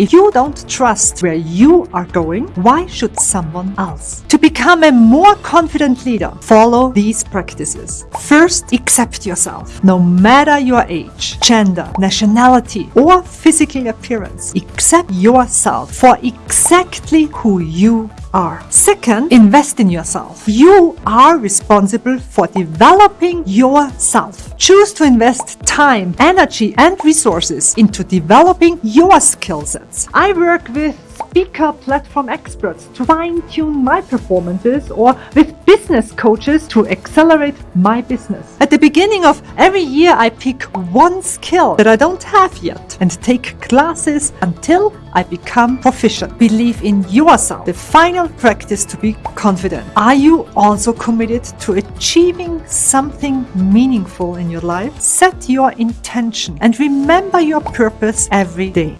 If you don't trust where you are going, why should someone else? To become a more confident leader, follow these practices. First, accept yourself, no matter your age, gender, nationality, or physical appearance. Accept yourself for exactly who you are. Second, invest in yourself. You are responsible for developing yourself. Choose to invest time, energy, and resources into developing your skill sets. I work with speaker platform experts to fine tune my performances or with business coaches to accelerate my business. At the beginning of every year, I pick one skill that I don't have yet and take classes until I become proficient. Believe in yourself. The final practice to be confident. Are you also committed to achieving something meaningful in your life? Set your intention and remember your purpose every day.